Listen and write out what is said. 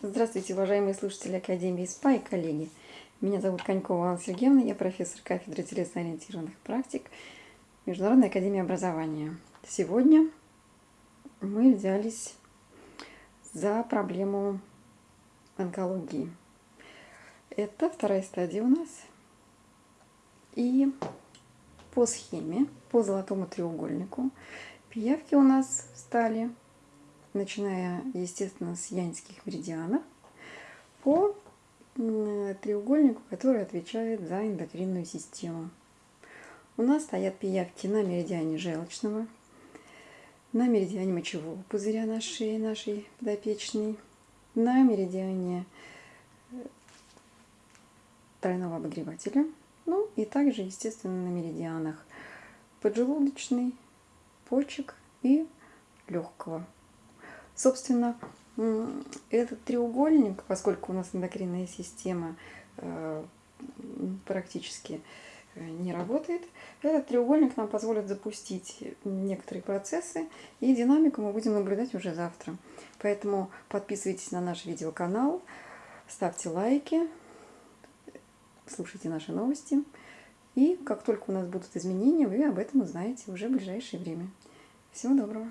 Здравствуйте, уважаемые слушатели Академии СПА и коллеги. Меня зовут Конькова Анна Сергеевна, я профессор кафедры телесно-ориентированных практик Международной Академии Образования. Сегодня мы взялись за проблему онкологии. Это вторая стадия у нас. И по схеме, по золотому треугольнику, пиявки у нас стали начиная, естественно, с янских меридианов, по треугольнику, который отвечает за эндокринную систему. У нас стоят пиявки на меридиане желчного, на меридиане мочевого пузыря на шее нашей подопечной, на меридиане э, тройного обогревателя, ну и также, естественно, на меридианах поджелудочный, почек и легкого. Собственно, этот треугольник, поскольку у нас эндокринная система э, практически э, не работает, этот треугольник нам позволит запустить некоторые процессы, и динамику мы будем наблюдать уже завтра. Поэтому подписывайтесь на наш видеоканал, ставьте лайки, слушайте наши новости. И как только у нас будут изменения, вы об этом узнаете уже в ближайшее время. Всего доброго!